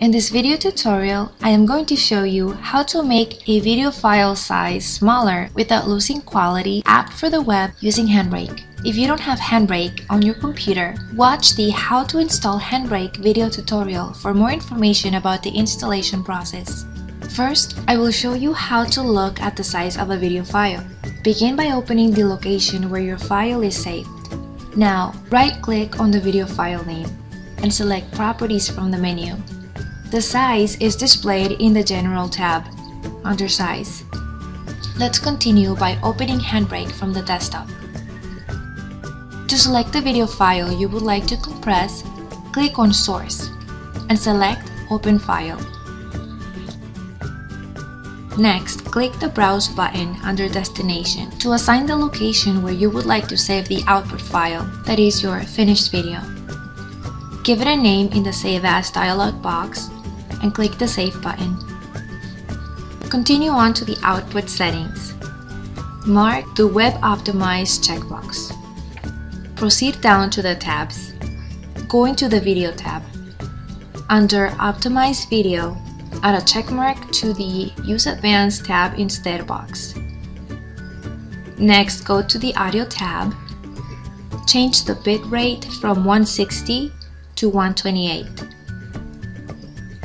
In this video tutorial, I am going to show you how to make a video file size smaller without losing quality app for the web using Handbrake. If you don't have Handbrake on your computer, watch the How to install Handbrake video tutorial for more information about the installation process. First, I will show you how to look at the size of a video file. Begin by opening the location where your file is saved. Now, right-click on the video file name and select Properties from the menu. The size is displayed in the General tab, under Size. Let's continue by opening Handbrake from the desktop. To select the video file you would like to compress, click on Source and select Open File. Next, click the Browse button under Destination to assign the location where you would like to save the output file, that is your finished video. Give it a name in the Save As dialog box and click the Save button. Continue on to the output settings. Mark the Web Optimized checkbox. Proceed down to the tabs. Go into the Video tab. Under Optimize Video, add a checkmark to the Use Advanced tab instead box. Next, go to the Audio tab. Change the bitrate from 160 to 128.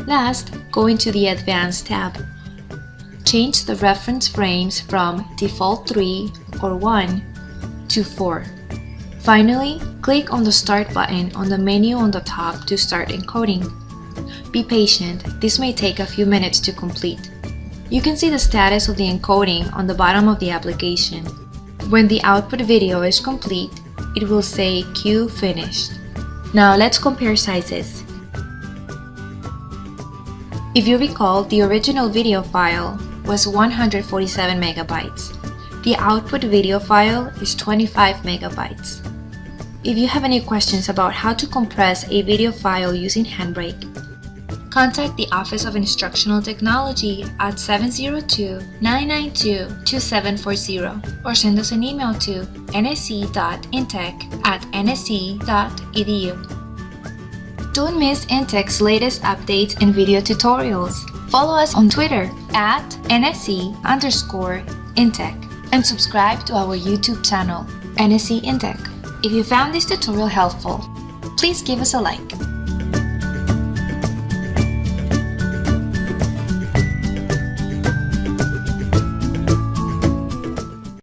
Last, go into the Advanced tab. Change the reference frames from default 3 or 1 to 4. Finally, click on the Start button on the menu on the top to start encoding. Be patient, this may take a few minutes to complete. You can see the status of the encoding on the bottom of the application. When the output video is complete, it will say Queue finished. Now let's compare sizes. If you recall, the original video file was 147 megabytes. The output video file is 25 megabytes. If you have any questions about how to compress a video file using Handbrake, contact the Office of Instructional Technology at 702-992-2740 or send us an email to nsc.intech at nsc.edu. Don't miss Intech's latest updates and video tutorials. Follow us on Twitter at NSC underscore Intech and subscribe to our YouTube channel, NSC Intech. If you found this tutorial helpful, please give us a like.